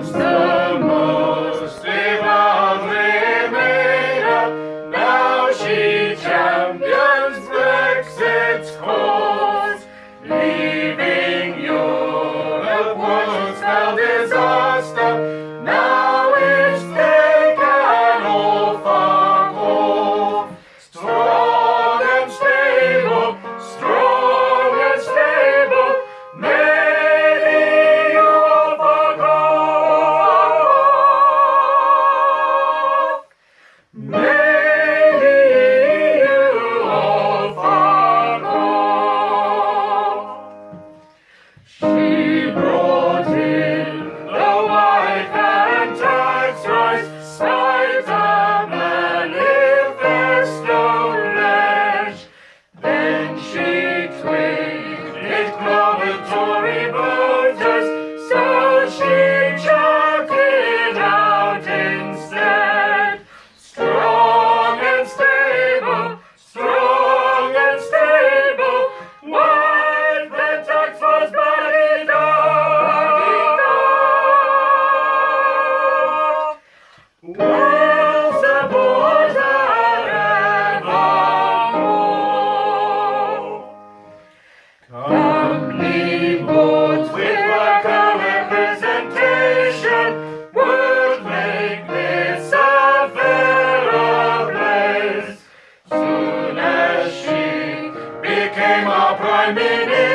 once She prime